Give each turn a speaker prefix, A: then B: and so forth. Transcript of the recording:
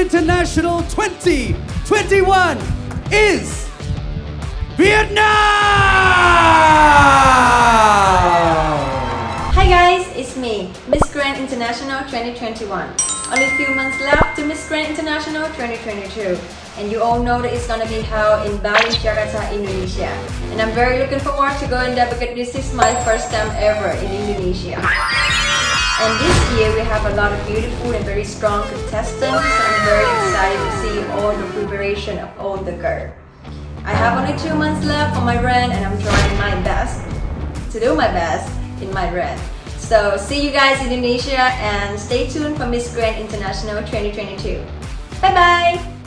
A: International 2021 is Vietnam!
B: Hi guys, it's me, Miss Grand International 2021. Only a few months left to Miss Grand International 2022. And you all know that it's gonna be held in Bali, Jakarta, Indonesia. And I'm very looking forward to going there because this is my first time ever in Indonesia. And this year we have a lot of beautiful and very strong contestants. I'm very excited to see all the preparation of all the girls. I have only two months left for my run and I'm trying my best to do my best in my run. So see you guys in Indonesia and stay tuned for Miss Grand International 2022. Bye bye!